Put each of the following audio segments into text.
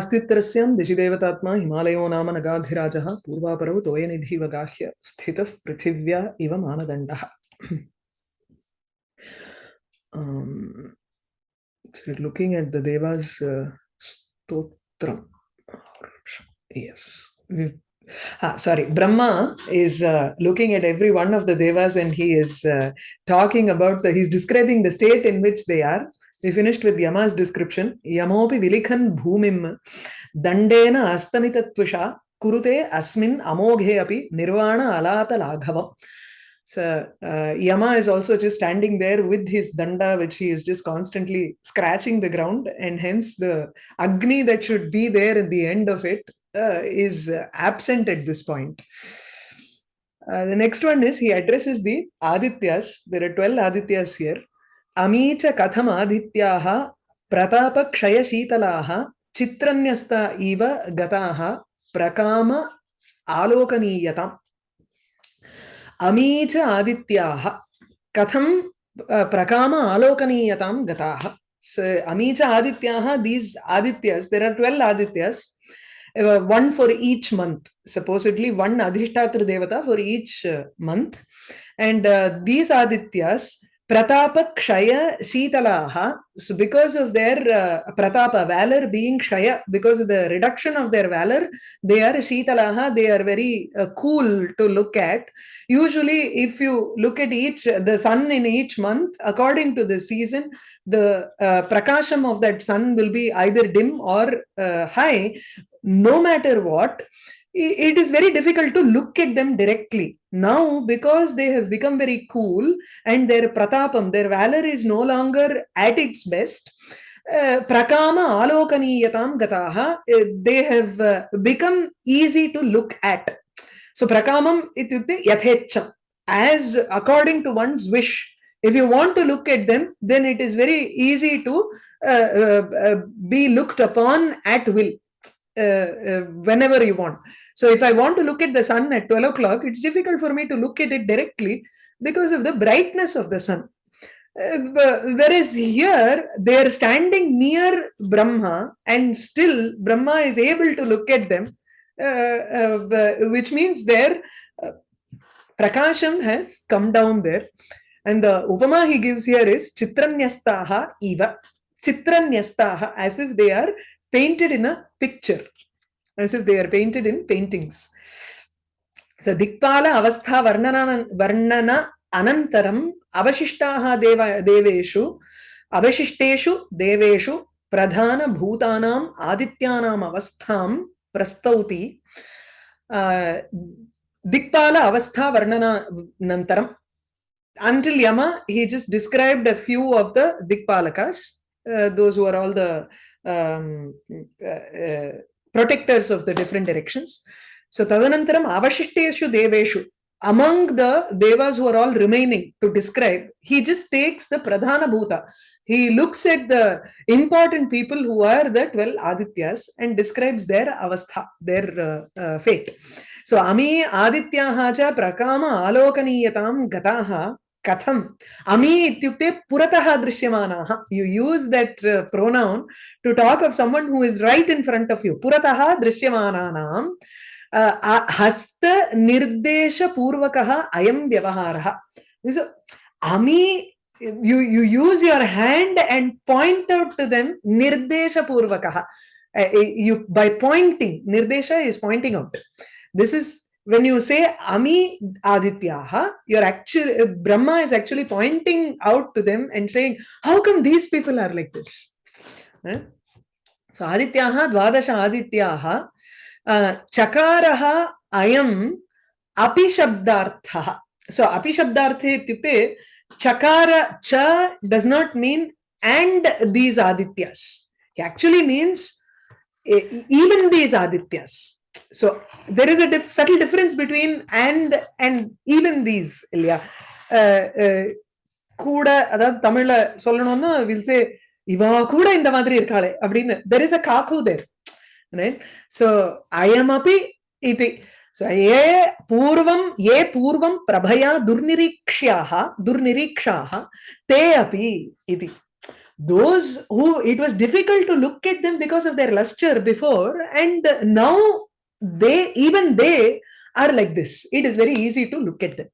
अस्त्युत्तरस्यां दिशिदेवतात्मा हिमालयो नाम नगाधिराजः पूर्वापरौ तोयनिधिव गाह्य स्थितः पृथिव्या इव मानदण्डः um, so looking at the devas uh, stotram yes we've Ah, sorry, Brahma is uh, looking at every one of the devas and he is uh, talking about the, he's describing the state in which they are. We finished with Yama's description. Yamopi vilikhan bhumim dandena astamitatvisha kurute asmin amoghe api nirvana alata laghavam. So uh, Yama is also just standing there with his danda, which he is just constantly scratching the ground, and hence the agni that should be there at the end of it uh, is absent at this point. Uh, the next one is he addresses the Adityas. There are 12 Adityas here. Amicha katham Adityaha pratapa kshaya shitalaha chitranyasta iva gataha prakama alokaniyatam. Amicha Adityaha katham uh, prakama alokaniyatam gataha. So Amicha Adityaha, these Adityas, there are 12 Adityas. uh, one for each month supposedly one adhishtatra devata for each uh, month and uh, these adityas pratapa kshaya shitalaha so because of their uh, pratapa valor being kshaya because of the reduction of their valor they are shitalaha they are very uh, cool to look at. Usually if you look at each the sun in each month according to the season the uh, prakasham of that sun will be either dim or uh, high. No matter what it is very difficult to look at them directly. Now because they have become very cool and their pratapam their valor is no longer at its best uh, prakama alokaniyatam gataha uh, they have uh, become easy to look at. So prakamam ityukte yathecham as according to one's wish if you want to look at them then it is very easy to uh, be looked upon at will uh, uh, whenever you want. So if I want to look at the sun at 12 o'clock, it's difficult for me to look at it directly because of the brightness of the sun. Uh, whereas here they are standing near Brahma and still Brahma is able to look at them, which means their Prakasham has come down there. And the Upama he gives here is Chitranyastaha Eva. Chitranyastaha, as if they are painted in a picture, as if they are painted in paintings. So Dikpala Avastha Varnana, Varnana Anantaram Avashishtaha Deva Deveshu Avashishteshu Deveshu Pradhana Bhutanam Adityanam Avastham Prastauti. Uh, Dikpala Avastha Varnana Nantaram until Yama, he just described a few of the Dikpalakas, those who are all the um, uh, uh, protectors of the different directions. So Tadanantaram Avashishteshu Deveshu, among the devas who are all remaining to describe, he just takes the Pradhana Bhuta. He looks at the important people who are the 12 Adityas and describes their avastha, their uh, uh, fate. So Ami Adityaha cha Prakama Alokaniyatam Gataha katham ami ityukte purataha drishyamanaha you use that uh, pronoun to talk of someone who is right in front of you purataha drishyamananam uh, hasta nirdesha purvakaha ayam vyavaharaha so ami you you use your hand and point out to them nirdesha purvakaha uh, you by pointing nirdesha is pointing out this is when you say Ami Adityaha, you're actually, Brahma is actually pointing out to them and saying, how come these people are like this? Eh? So Adityaha, Dvadasha Adityaha, uh, Chakaraha Ayam Api Shabdartha. So Api Shabdartha ityukte, Chakara Cha does not mean and these Adityas. He actually means even these Adityas so there is a diff subtle difference between and and even these இல்லையா uh, uh, we'll say சொல்லணும்னா will say இவா கூட இந்த there is a அப்படின்னு there is so I am so అయమపి so ఏ పూర్వం ఏ పూర్వం ప్రభయా దుర్నిరీక్ష్యాహ దుర్నిరీక్షాహ తే అపి ఇది those who it was difficult to look at them because of their luster before and now they even they are like this. It is very easy to look at them.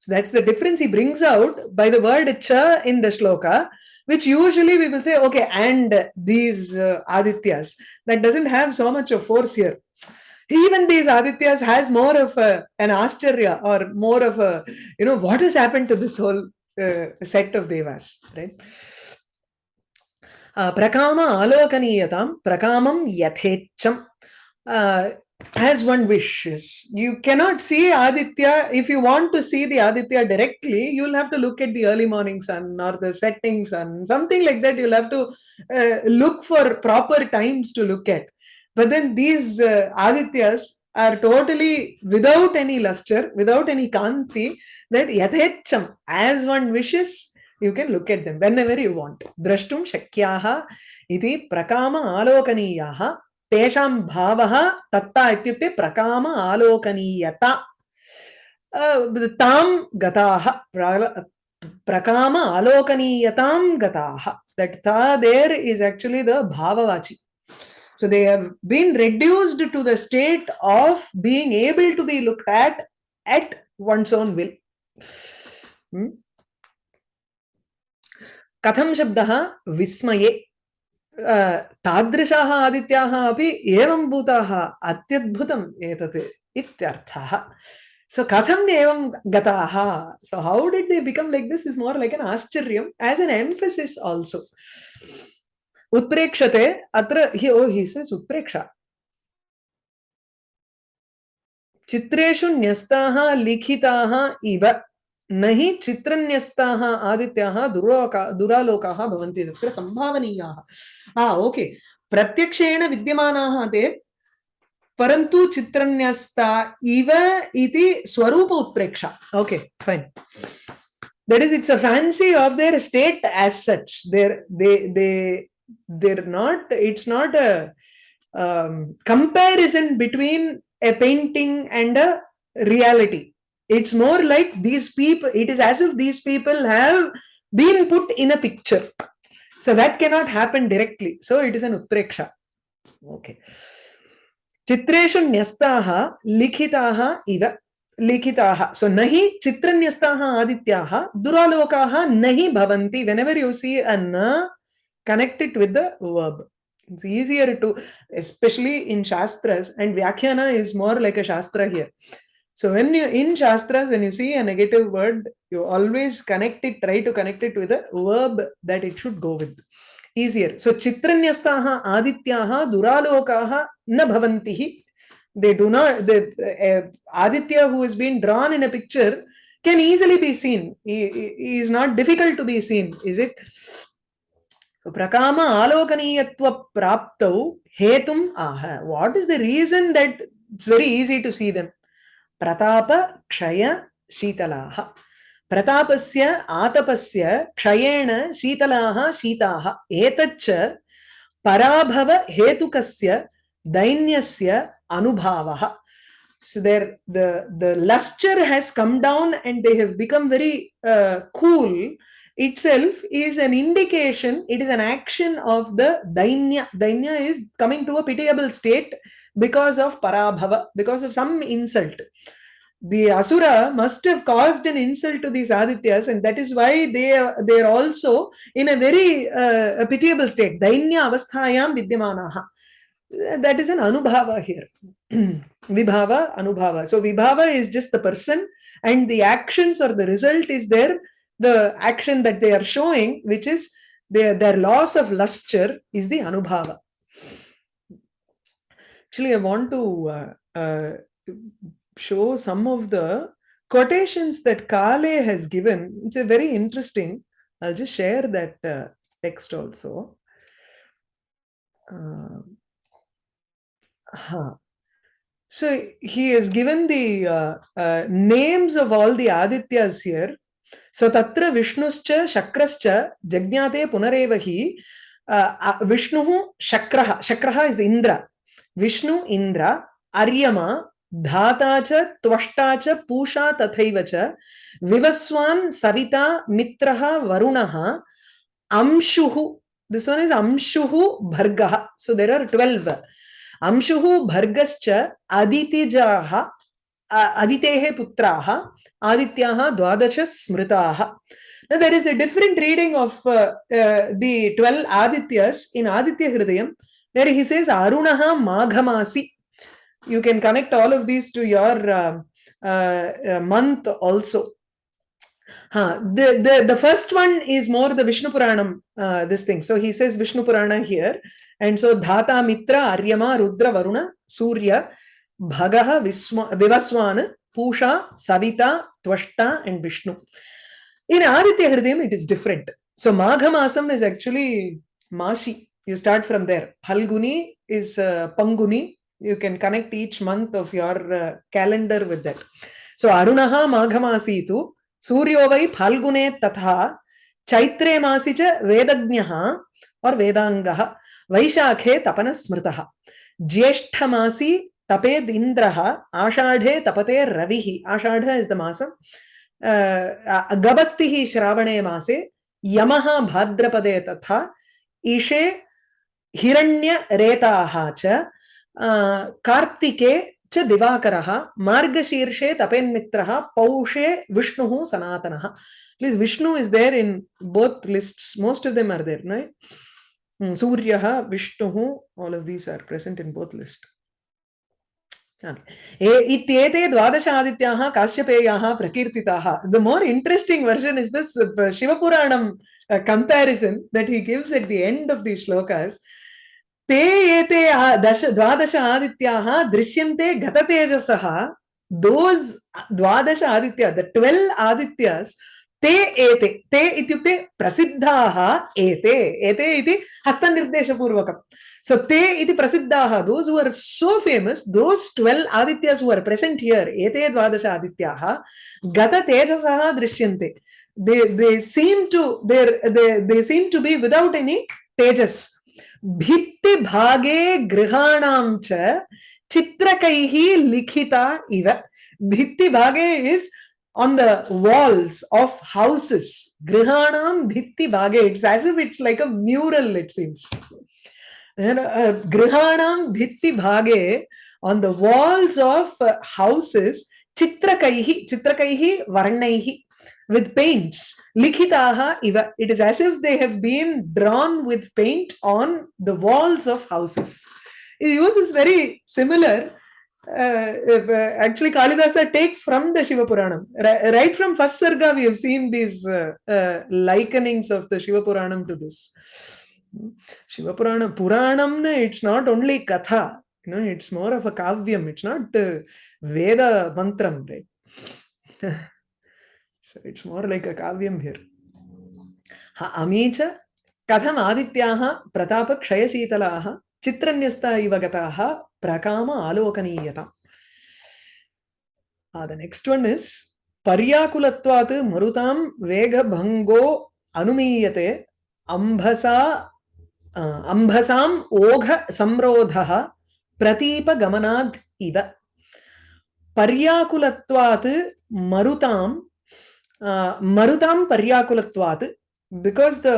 So that's the difference he brings out by the word cha in the shloka which usually we will say okay and these uh, adityas. That doesn't have so much of force here. Even these adityas has more of a, an ascharya or more of a you know what has happened to this whole uh, set of devas right? Uh, prakama alokaniyatam prakamam yathecham uh, as one wishes. You cannot see Aditya. If you want to see the Aditya directly, you'll have to look at the early morning sun or the setting sun, something like that. You'll have to uh, look for proper times to look at. But then these uh, Adityas are totally without any luster, without any kanti, that yathecham, as one wishes, you can look at them whenever you want. Drashtum shakyaha iti prakama alokaniyaha तेषां भावः तत्ता इत्युक्ते प्रकाम आलोकनीयता तां गताः प्रकाम आलोकनीयतां गताः that ta there is actually the bhavavachi so they have been reduced to the state of being able to be looked at at one's own will hmm? कथं शब्दः विस्मये तादृशाः आदित्याः अपि एवं भूताः, अत्यद्भुतम् एतत् इत्यर्थः। सो कथम् एवं गताः? So how did they become like this is more like an आश्चर्यम् as an emphasis also उत्प्रेक्षते अत्र हि ओ हिस् इस् उत्प्रेक्षा। चित्रेषु न्यस्ताः, लिखिताः इव। नहीं चित्रन्यस्ता आदित्या दुरा दुरालोका संभावनीय ओके। प्रत्यक्षेण विद्यम ते परंतु चित्रन्यस्ता इव इति स्वरूप उत्प्रेक्षा। Okay fine that is it's a fancy of their state as such there they they there not it's not a comparison between a painting and a reality it's more like these people it is as if these people have been put in a picture so that cannot happen directly so it is an utpreksha okay चित्रेषु न्यस्ताः लिखिताः इव लिखिताः सो न हि चित्रन्यस्ताः आदित्याः दुरालोकाः न हि भवन्ति whenever you see a na connect it with the verb it's easier to especially in shastras and vyakhyana is more like a shastra here So when you in Shastras, when you see a negative word, you always connect it, try to connect it with a verb that it should go with. Easier. So Chitranyastha Adityaha Duralokaha na bhavantihi. They do not, the uh, Aditya who is being drawn in a picture can easily be seen. He, he is not difficult to be seen, is it? prakama alokaniyatva praptau hetum aha. What is the reason that it's very easy to see them? प्रताप क्षय शीतलाः प्रतापस्य आतपस्य क्षयेण शीतलाः शीताः एतच्च पराभव हेतुकस्य दैन्यस्य अनुभावः so there the the luster has come down and they have become very uh, cool itself is an indication it is an action of the dainya dainya is coming to a pitiable state because of parabhava, because of some insult. The Asura must have caused an insult to these Adityas, and that is why they are, they are also in a very uh, a pitiable state. Dainya avasthayam vidyamanaha. That is an anubhava here. vibhava, anubhava. So vibhava is just the person, and the actions or the result is there, the action that they are showing, which is their, their loss of luster is the anubhava. Actually, I want to uh, uh, show some of the quotations that Kale has given. It's a very interesting. I'll just share that uh, text also. huh. So he has given the uh, uh, names of all the Adityas here. सो तत्र विष्णुश्च, शक्रश्च, जज्ञाते पुनरेव हि विष्णुः शक्रः शक्रः is Indra Vishnu Indra Aryama, धाता च, त्वष्टा च, पूषा तथैव च, विवस्वान् सविता, मित्रः, वरुणः, अंशुः दिस् वन् इस् अंशुः भर्गः सो देर् आर् ट्वेल्व् अंशुः भर्गश्च, अदितिजाः Aditehe Putraha Adityaha Dvadasha Smritaha. Now there is a different reading of uh, uh, the 12 Adityas in Aditya Hridayam where he says Arunaha Maghamasi. You can connect all of these to your uh, uh, month also. Huh. The, the, the first one is more the Vishnu Puranam, uh, this thing. So he says Vishnu Purana here. And so Dhata Mitra, Aryama, Rudra, Varuna, Surya, भगह विवस्वान, पूषा, Savita, Tvashta and Vishnu. In Aditya Hridaya it is different so माघमासम is actually Masi. You start from there Phalguni is Panguni you can connect each month of your calendar with that so Arun माघमासी तो सूर्यो वै फलगुने तथा चैत्रे मासी च वेदज्ञ और वेदांग वैशाखे तपन स्मृत ज्येष्ठ मासी taped indraha ashadhe tapate ravihi ashadha is the masam uh, agabastihi shravane mase yamaha bhadrapade tatha ishe hiranya retaha cha uh, kartike च दिवाकरः मार्गशीर्षे तपेन्मित्रः पौषे विष्णुः सनातनः please Vishnu is there in both lists most of them are there right सूर्यः विष्णुः all of these are present in both list इत्येते द्वादश आदित्याः काश्यपेयाः प्रकीर्तिताः the more interesting version is this शिवपुराणं comparison that he gives at the end of the shlokas ते एते दश द्वादश आदित्याः दृश्यन्ते गततेजसः दोस् द्वादश आदित्य द ट्वेल् आदित्यस् ते एते ते इत्युक्ते प्रसिद्धाः एते एते इति हस्तनिर्देशपूर्वकम् सो ते इति प्रसिद्धाः those who are so famous those twelve Adityas who are present here एते द्वादश आदित्याः गततेजसः दृश्यन्ते they they seem to they they they seem to be without any tejas भित्ति भागे गृहाणां च चित्रकैः लिखिता इव भित्ति भागे is on the walls of houses grihanam bhitti bhage it's as if it's like a mural it seems And uh, grihanam bhitti bhage on the walls of uh, houses chitrakaihi chitrakaihi varnaihi with paints. Likhitaha iva. It is as if they have been drawn with paint on the walls of houses. He uses very similar. Uh, if, uh, actually, Kalidasa takes from the Shiva Puranam. R right from first Sarga, we have seen these uh, uh likenings of the Shiva Puranam to this. Shiva Puranam, it's not only Katha, you know, it's more of a Kavyam, it's not uh, Veda Mantram, right? So it's more like a kavyam here. Ha अमीच कथम आदित्याः प्रतापक्षयशीतलाः चित्रन्यस्ता इव गताः प्रकाम आलोकनीयता the next one is पर्याकुलत्वात् मरुतां वेगभङ्गो अनुमीयते अम्भसा ಅಂಬಸಾಂ ಓಘ ಸಂರೋಧ ಪ್ರತೀಪ ಗಮನಾದ್ ಇವ ಪರ್ಯಾಕುಲತ್ವಾತ್ ಮರುತಾಂ ಮರುತಾಂ ಪರ್ಯಾಕುಲತ್ವಾತ್ because the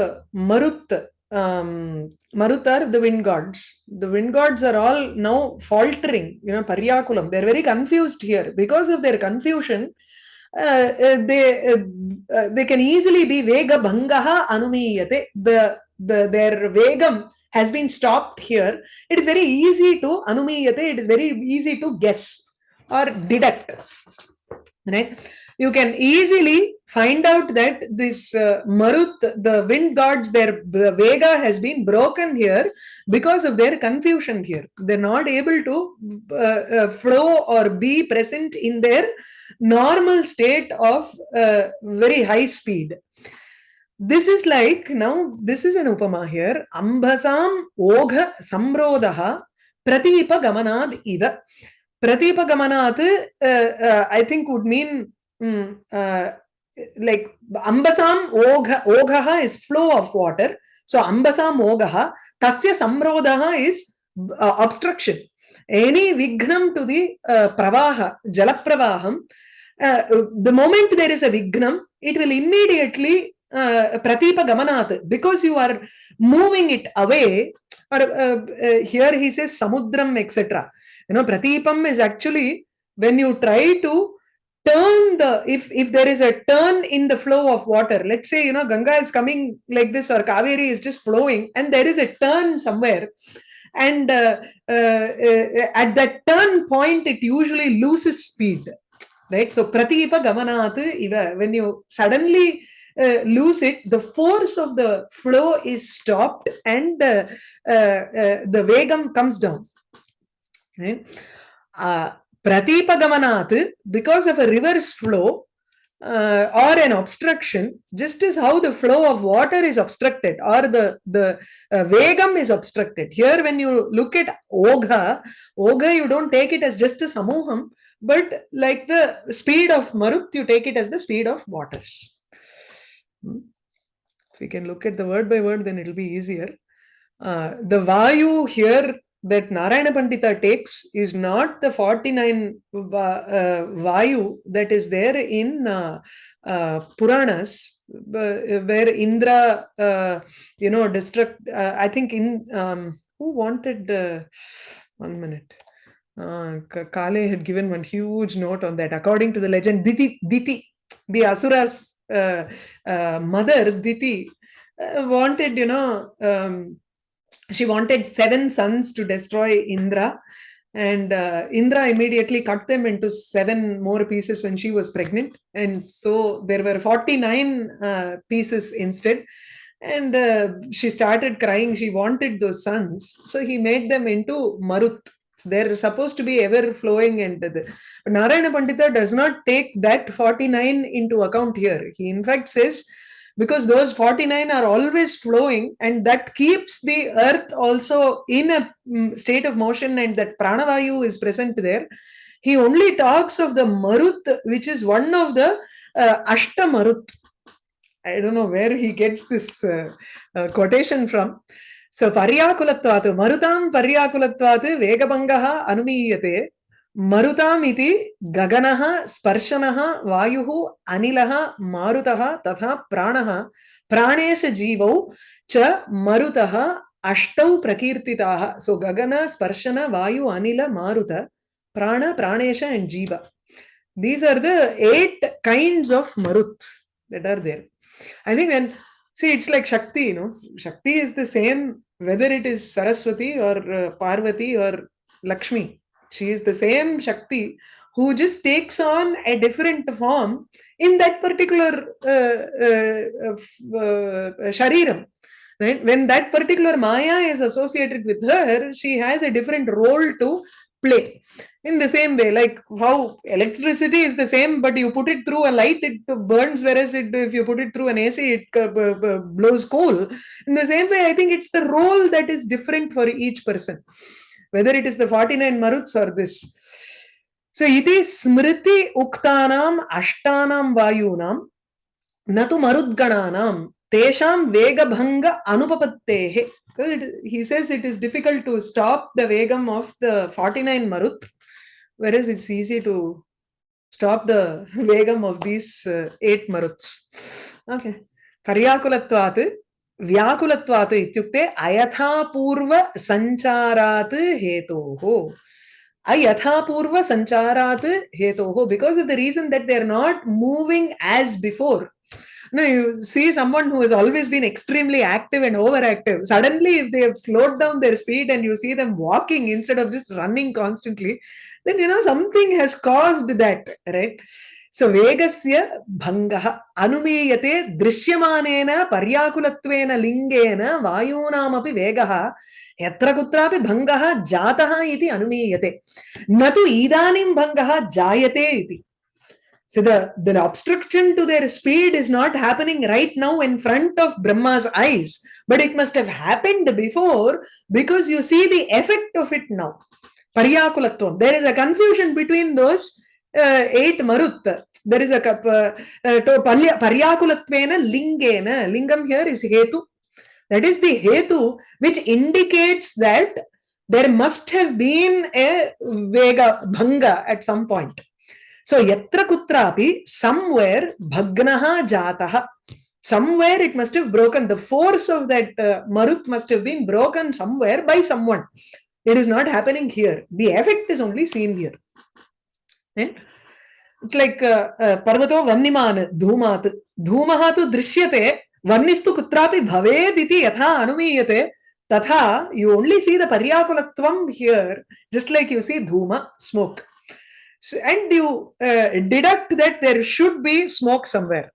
Marut Marutar, the wind gods. The wind gods are all now faltering, you know, pariyakulam They're very confused here. Because of their confusion, uh, uh, they uh, they can easily be Vega Bhangaha Anumiyate. The the their vegam has been stopped here it is very easy to anumiyate it is very easy to guess or deduct right you can easily find out that this uh, Marut, the wind gods, their Vega has been broken here because of their confusion here. They're not able to uh, uh, flow or be present in their normal state of uh, very high speed. This is like, now this is an upama here, Ambasam Ogha Samrodaha Pratipa Gamanad Iva. Pratipa Gamanat, uh, uh, I think would mean mm, uh, like ambasam ogha ogha is flow of water. So ambasam ogha tasya samrodaha is uh, obstruction. Any vignam to the uh, pravaha jala pravaham uh, the moment there is a vignam it will immediately uh, pratipa because you are moving it away or uh, uh, here he says samudram etc you know pratipam is actually when you try to turn the if if there is a turn in the flow of water let's say you know ganga is coming like this or kaveri is just flowing and there is a turn somewhere and uh, uh, uh, at that turn point it usually loses speed. Right? So pratipa gamanat when you suddenly uh, lose it the force of the flow is stopped and uh, uh, the vegam comes down right Pratipa because of a reverse flow uh, or an obstruction, just as how the flow of water is obstructed or the, the uh, vegam is obstructed. Here, when you look at Ogha, Ogha, you don't take it as just a samuham, but like the speed of Marut, you take it as the speed of waters. Hmm. If we can look at the word by word, then it will be easier. Uh, the Vayu here that Narayana Pandita takes is not the 49 uh, Vayu that is there in uh, uh, Puranas, where Indra, uh, you know, destruct. I think in um, who wanted one minute. Uh, Kale had given one huge note on that. According to the legend, Diti, Diti the Asura's mother, Diti, wanted, you know, um, she wanted seven sons to destroy Indra. And uh, Indra immediately cut them into seven more pieces when she was pregnant. And so there were 49 uh, pieces instead. And uh, she started crying. She wanted those sons. So he made them into Marut. So they're supposed to be ever flowing. And the, Narayana Pandita does not take that 49 into account here. He, in fact, says because those 49 are always flowing and that keeps the earth also in a mm, state of motion and that pranavayu is present there he only talks of the marut which is one of the uh, ashta marut i don't know where he gets this uh, uh, quotation from so paryakulatvat marutam paryakulatvat vegabangaha anumiyate मरुतामिति गगनः स्पर्शनः वायुः अनिलः मारुतः तथा प्राणः प्राणेशजीवौ च मरुतः अष्टौ प्रकीर्तिताः सो गगन स्पर्शन वायु अनिल मारुत prana pranesha and jiva these are the eight kinds of marut that are there i think when see it's like shakti you know shakti is the same whether it is saraswati or uh, parvati or lakshmi she is the same Shakti who just takes on a different form in that particular uh, uh, uh, shariram. Right? When that particular Maya is associated with her, she has a different role to play. In the same way, like how electricity is the same, but you put it through a light, it burns, whereas it, if you put it through an AC, it uh, blows coal. In the same way, I think it's the role that is different for each person whether it is the 49 maruts or this. So, iti smriti uktanam ashtanam vayunam natu marudgananam tesham vegabhanga anupapattehe. He says it is difficult to stop the vegam of the 49 marut, whereas it's easy to stop the vegam of these uh, eight maruts. Okay. Karyakulatvat, Vyakulatvat, ityukte ayathapurva sancharat hetoho. Ayathapurva sancharat hetoho. Because of the reason that they're not moving as before. Now you see someone who has always been extremely active and overactive. Suddenly, if they have slowed down their speed and you see them walking instead of just running constantly, then you know something has caused that, right? सो वेगस्य भङ्गः अनुमीयते दृश्यमानेन पर्याकुलत्वेन लिङ्गेन वायूनामपि वेगः यत्र कुत्रापि भङ्गः जातः इति अनुमीयते न तु इदानीं भङ्गः जायते इति So the, the obstruction to their speed is not happening right now in front of Brahma's eyes, but it must have happened before because you see the effect of it now. Paryakulatvam. There is a confusion between those uh, eight marut. There is a uh, uh, paryakulattvena lingena. Lingam here is hetu. That is the hetu which indicates that there must have been a vega bhanga at some point. So yatra kutrapi somewhere bhagnaha jataha. somewhere it must have broken the force of that uh, marut must have been broken somewhere by someone it is not happening here the effect is only seen here right? it's like uh, uh, parvato vanniman dhumat dhumaha tu drishyate vannistu kutrapi bhaved iti yatha anumiyate tatha you only see the paryakulatvam here just like you see dhuma smoke so, and you uh, deduct that there should be smoke somewhere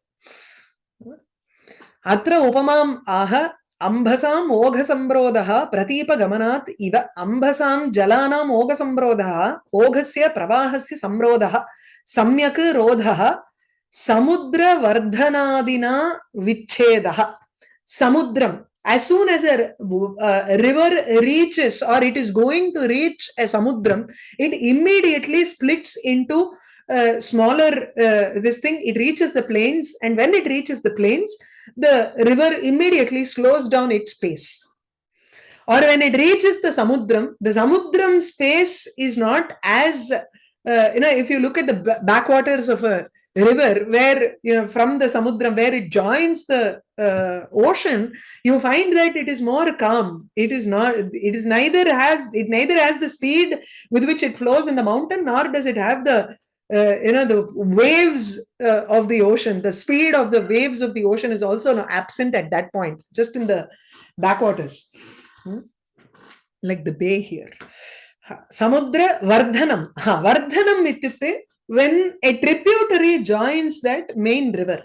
अत्र उपमाम् आह अम्भसाम् ओघसम्रोधः प्रतीपगमनात् इव अम्भसां जलानाम् ओघसम्रोधः ओघस्य प्रवाहस्य संरोधः सम्यक् रोधः समुद्रवर्धनादिना विच्छेदः। समुद्रम् as soon as a uh, river reaches or it is going to reach a samudram it immediately splits into uh, smaller uh, this thing it reaches the plains and when it reaches the plains the river immediately slows down its pace. Or when it reaches the samudram the samudram space is not as uh, you know if you look at the backwaters of a river where you know from the samudram where it joins the uh, ocean you find that it is more calm. It is not it is neither has it neither has the speed with which it flows in the mountain nor does it have the uh, you know the waves uh, of the ocean the speed of the waves of the ocean is also absent at that point just in the backwaters. Hmm? like the bay here. Samudra vardhanam. Ha vardhanam ityukte when a tributary joins that main river.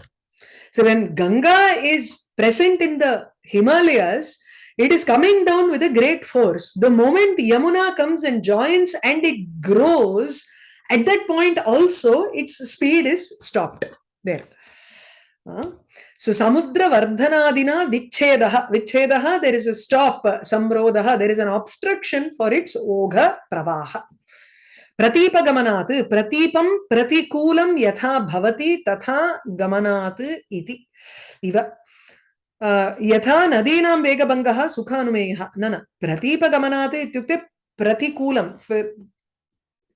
So when ganga is present in the himalayas it is coming down with a great force. The moment yamuna comes and joins and it grows at that point also its speed is stopped there uh, so samudra vardhanadina vichhedaha vichhedaha there is a stop samrodha there is an obstruction for its ogha pravaha प्रतीपं प्रतिकूलं यथा भवति तथा गमनात् इति इव यथा नदीनां वेगभङ्गः सुखानुमेयः न न प्रतीपगमनात् इत्युक्ते प्रतिकूलं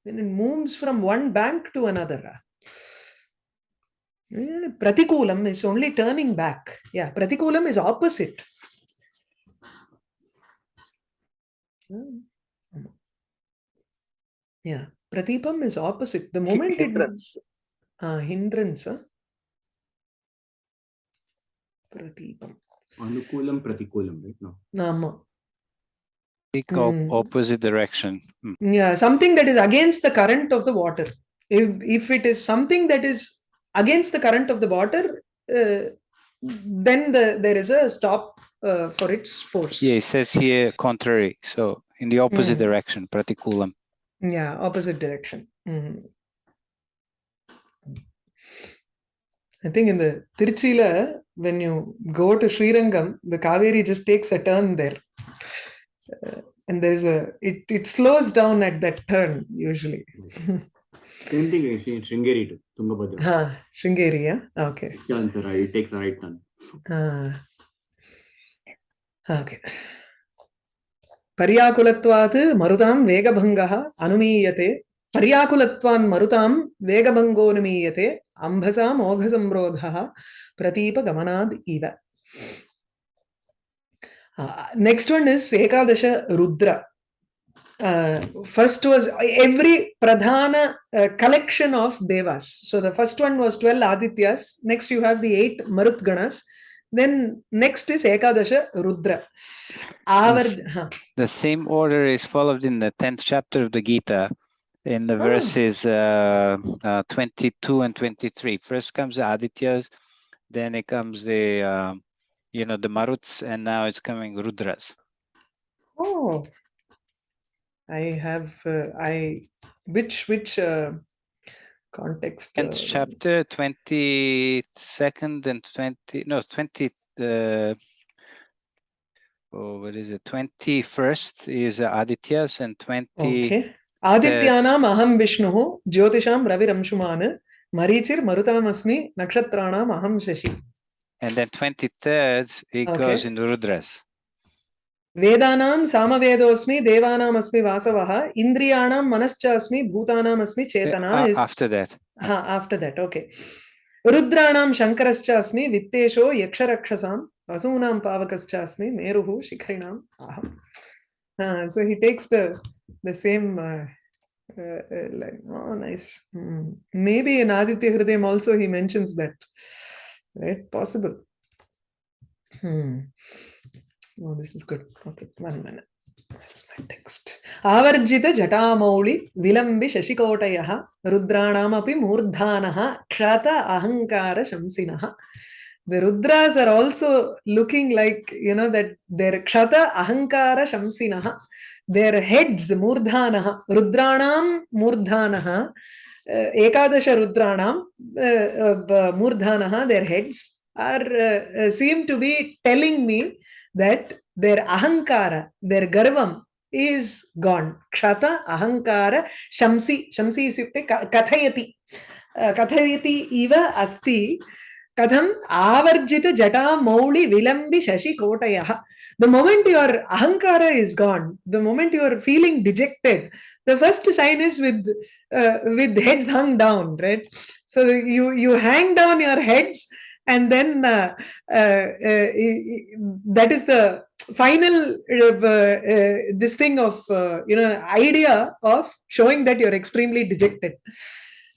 when it moves from one bank to another. Pratikulam is only turning back. Yeah pratikulam is opposite. Yeah pratipam is opposite. The moment hindrance. it uh, hindrance huh? pratipam. Anukulam pratikulam right? No. Nama mm. opposite direction mm. yeah something that is against the current of the water if if it is something that is against the current of the water uh, then the there is a stop uh, for its force yeah it says here contrary so in the opposite mm. direction pratikulam yeah opposite direction mm -hmm. I think in the Tiruchila, when you go to Srirangam, the Kaveri just takes a turn there uh, and there's a it it slows down at that turn usually. Same thing in shringeri to tungabhadra. Ha shringeri yeah? Okay. It turns right it takes a right turn. Ah okay. పర్యాకులత్వాత్ మరుతాం వేగభంగ అనుమీయతే పర్యాకులత్వాన్ మరుతాం వేగభంగోనుమీయతే అంభసా మోఘ సంరోధ ప్రతీప uh, next one is Ekadasha Rudra. Uh, first was uh, every pradhana uh, collection of devas. So the first one was 12 Adityas. Next you have the eight Marutganas. Then next is Ekadasha Rudra. Our, huh. The same order is followed in the 10th chapter of the Gita in the oh. verses uh, uh 22 and 23. First comes the Adityas, then it comes the um, you know the maruts and now it's coming rudras oh i have uh, i which which uh, context. And uh, chapter 22nd and 20, no, 20, uh, oh, what is it? 21st is Adityas and 20. Okay. Adityanam aham Vishnuhu, Jyotisham Raviramshuman, Marichir Marutamasmi, Nakshatranam aham Shashi And then 23rd, it okay. goes in Rudras. वेदानां सामवेदोऽस्मि देवानामस्मि वासवः इन्द्रियाणां मनश्च अस्मि भूतानामस्मि चेतना after that ha after that okay रुद्राणां शङ्करश्च अस्मि वित्तेशो यक्षरक्षसां वसूनां पावकश्च अस्मि मेरुः शिखरिणाम् अहम् Uh, so he takes the the same uh, uh, uh, line. Oh, nice. Hmm. Maybe in Aditya Hridayam also he mentions that. right? Possible. Hmm. Oh, this is good. Okay, one minute. That's my text. ఆవర్జిత జటామౌళి Vilambi శశికోటయ రుద్రాణమపి మూర్ధాన క్షత అహంకార Ha. the rudras are also looking like you know that their kshata ahankara Ha. their heads murtana rudra nam rudranam murdhanaha ekadash rudranam murdhanah their heads are seem to be telling me that their ahankara their garvam is gone kshata ahankara shamsi shamsi isukte kathayati कथयति इव अस्ति कथम् आवर्जितजटामौलिविलम्बि शशिकोटयः the moment your ahankara is gone the moment your feeling dejected the first sign is with uh, with heads hung down right? So you you hang down your heads and then uh, uh, that is the final this thing of you know idea of showing that you're extremely dejected.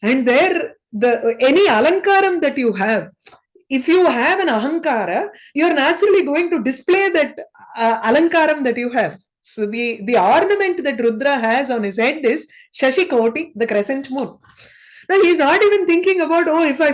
And there the any alankaram that you have if you have an ahankara you're naturally going to display that uh, alankaram that you have so the the ornament that rudra has on his head is shashikoti the crescent moon. Now he's not even thinking about oh if i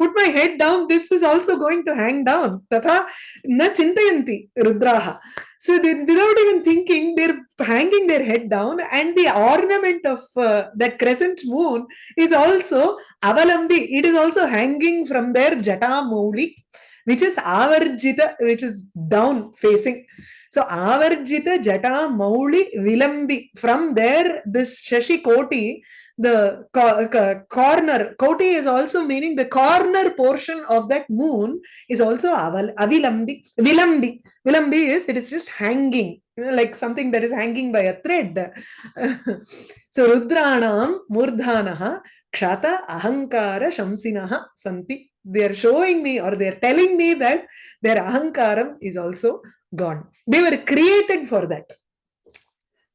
put my head down this is also going to hang down. Tatha na chintayanti rudraha. So they, without even thinking they're hanging their head down and the ornament of uh, that crescent moon is also avalambi. It is also hanging from their jata mouli which is avarjita which is down facing so avarjita jata mouli vilambi from there this shashi koti the co co corner koti is also meaning the corner portion of that moon is also aval avilambi vilambi vilambi is it is just hanging you know, like something that is hanging by a thread so rudranam murdhanaha kshata ahankara shamsinaha santi they are showing me or they are telling me that their ahankaram is also gone they were created for that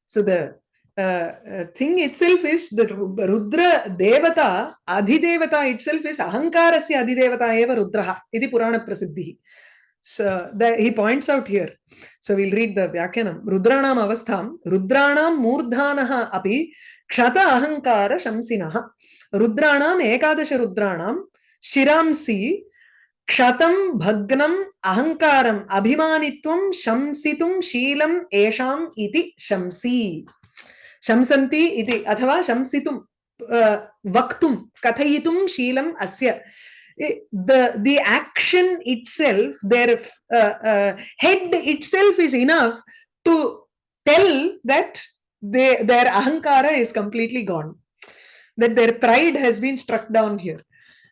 so the uh, uh, thing itself is that Rudra Devata, Adhidevata itself is Ahankarasya Adhidevata eva Rudraha. Iti Purana Prasiddhi. So that he points out here. So we'll read the Vyakyanam. Rudranam avastham, Rudranam murdhanaha api kshata ahankara shamsinaha. Rudranam ekadasha Rudranam shiramsi क्षतं भग्नम् अहङ्कारम् अभिमानित्वं शंसितुं शीलम् एषाम् इति शंसी शंसन्ति इति अथवा शंसितुं वक्तुं कथयितुं शीलम् अस्य the the action itself their uh, uh, head itself is enough to tell that they their ahankara is completely gone that their pride has been struck down here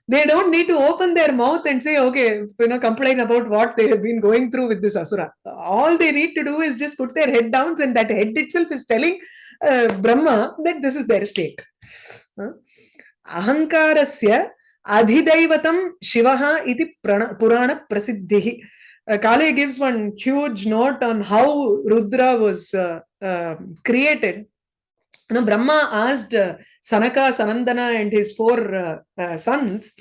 they don't need to open their mouth and say okay you know complain about what they have been going through with this asura. All they need to do is just put their head down and that head itself is telling uh, brahma that this is their state. Ahankarasya adhidaivatam shivaha iti purana prasiddhi uh, kale gives one huge note on how rudra was uh, uh, created know, Brahma asked uh, Sanaka, Sanandana, and his four uh, uh, sons,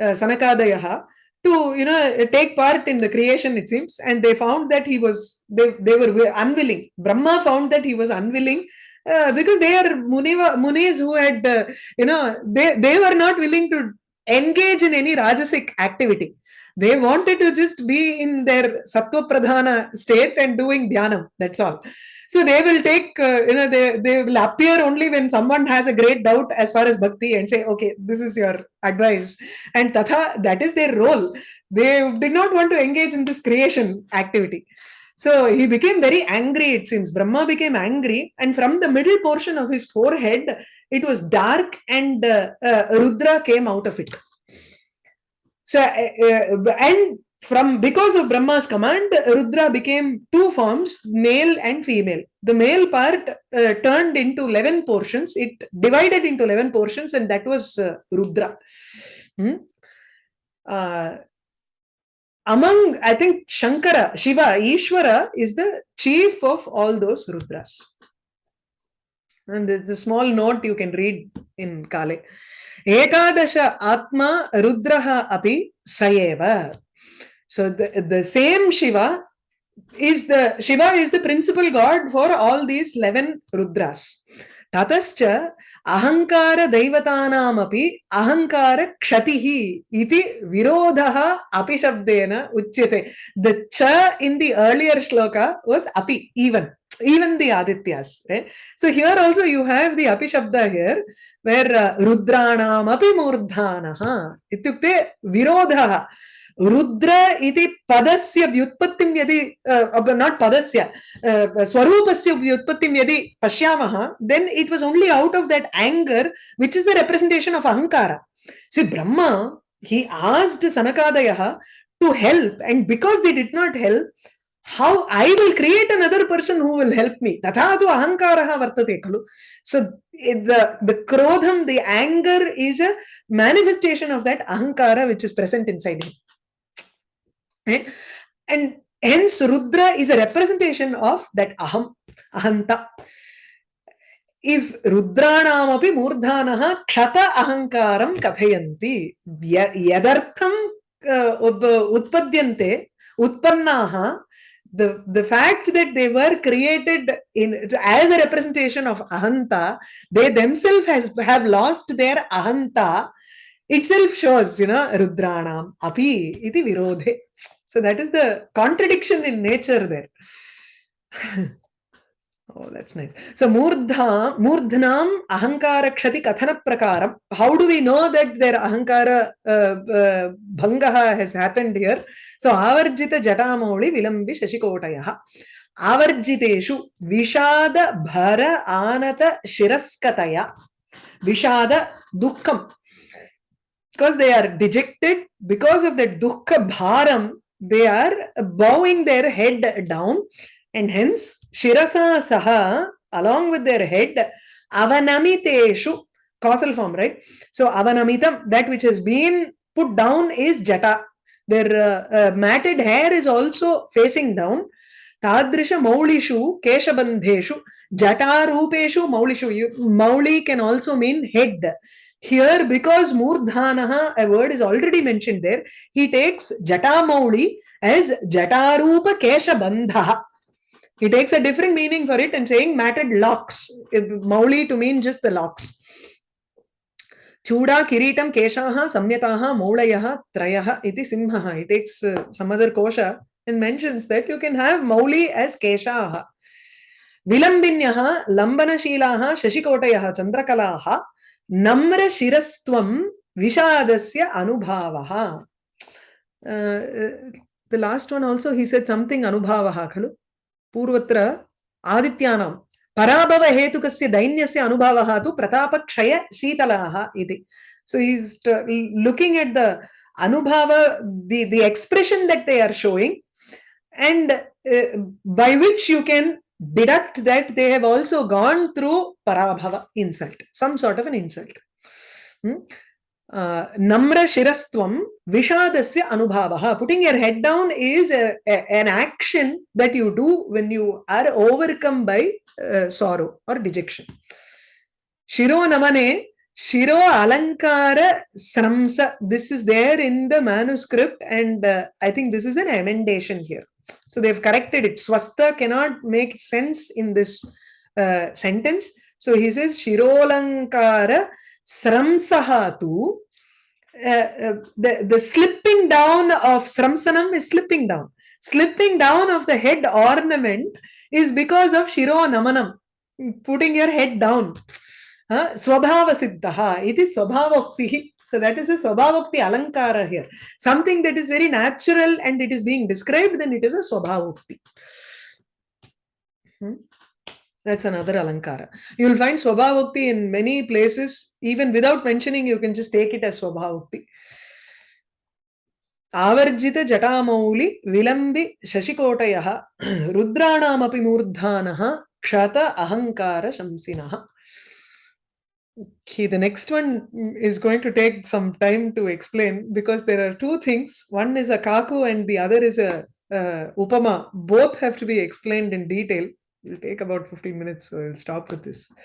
uh, Sanakadayaha, to you know take part in the creation. It seems, and they found that he was they they were unwilling. Brahma found that he was unwilling. Uh, because they are Muniva, Munis who had, uh, you know, they, they were not willing to engage in any Rajasic activity. They wanted to just be in their Sattva Pradhana state and doing Dhyanam. That's all. So they will take, uh, you know, they, they will appear only when someone has a great doubt as far as bhakti and say, okay, this is your advice. And tatha, that is their role. They did not want to engage in this creation activity. So he became very angry, it seems. Brahma became angry, and from the middle portion of his forehead, it was dark, and uh, uh, Rudra came out of it. So, uh, and from because of Brahma's command, Rudra became two forms, male and female. The male part uh, turned into 11 portions, it divided into 11 portions, and that was uh, Rudra. Hmm? uh, among, I think Shankara, Shiva, Ishvara is the chief of all those Rudras. And there's a small note you can read in Kale. Ekadasha Atma Rudraha Api Sayeva. So the, the same Shiva is the Shiva is the principal god for all these 11 Rudras. ततश्च अहङ्कारदैवतानामपि अहङ्कारक्षतिः इति विरोधः अपि शब्देन उच्यते the च in the earlier shloka was api even even the adityas right so here also you have the api shabda here where uh, rudranam api murdhanaha ityukte virodhah Rudra इति पदस्य व्युत्पत्तिं यदि नाट् पदस्य स्वरूपस्य व्युत्पत्तिं यदि पश्यामः then it was only out of that anger which is the representation of ahankara see Brahma he asked सनकादयः to help and because they did not help I will create another person who will help me. Tatha tu ahankaraha vartate khalu. So the, the krodham, the anger is a manifestation of that ahankara which is present inside him. Right? And hence Rudra is a representation of that aham, ahanta. If Rudranamapi Murdhanaha Kshata Ahankaram Kathayanti Yadartham Utpadyante Utpannaha the the fact that they were created in as a representation of ahanta they themselves has have lost their ahanta itself shows you know rudranam api iti virodhe so that is the contradiction in nature there Oh, that's nice. So, Murdha, Murdhnam Ahankara Kshati Kathana Prakaram. How do we know that their Ahankara uh, uh, Bhangaha has happened here? So, Avarjita Jatamauli Vilambi Shashikotayaha. Avarjiteshu Vishada Bhara Anata Shiraskataya. Vishada Dukkham. Because they are dejected, because of that Dukkha Bharam, they are bowing their head down and hence Shirasa Saha, along with their head, Avanamiteshu, causal form, right? So Avanamitam, that which has been put down is Jata. Their uh, uh, matted hair is also facing down. Keshabandheshu, Jata Rupeshu, Maulishu. You, Mauli can also mean head. Here, because Murdhanaha, a word is already mentioned there, he takes Jata Mauli as Jatarupa Keshabandha. He takes a different meaning for it and saying matted locks. Mauli to mean just the locks. Chuda Kiritam Keshaha Samyataha Maulayaha Trayaha iti Simhaha. He takes uh, some other kosha and mentions that you can have Mauli as Keshaha. Vilambinyaha Lambanashilaha Shashikotayaha Chandrakalaha नम्रशिरस्त्वं विषादस्य अनुभावः। The last one also he set something अनुभावः, खलु? पूर्वत्र आदित्यानां, पराभवहेतुकस्य दैन्यस्य अनुभावः तु प्रतापक्षयशीतलाः इति। So is looking at the anubhava the the expression that they are showing and by which you can deduct that they have also gone through parabhava insult some sort of an insult. Hmm? uh, namra shirastvam vishadasya anubhavaha. Putting your head down is a, a, an action that you do when you are overcome by uh, sorrow or dejection. Shiro namane shiro alankara sramsa. This is there in the manuscript and uh, i think this is an emendation here so they've corrected it. Swastha cannot make sense in this uh, sentence. So he says shirolankara sramsahatu uh, uh, the the slipping down of sramsanam is slipping down. Slipping down of the head ornament is because of shiro namanam putting your head down. Swabhava siddha it is swabhavokti so that is a swabhavokti alankara here something that is very natural and it is being described then it is a swabhavokti hmm? That's another alankara. You will find Swabhavokti in many places. Even without mentioning, you can just take it as. Avarjita Jatamauli Vilambi Shashikotayaha Rudranamapi Murdhanaha Kshata Ahankara Shamsinaha. Okay, the next one is going to take some time to explain because there are two things. One is a kaku and the other is a uh, upama. Both have to be explained in detail. It'll take about 15 minutes, so I'll stop with this.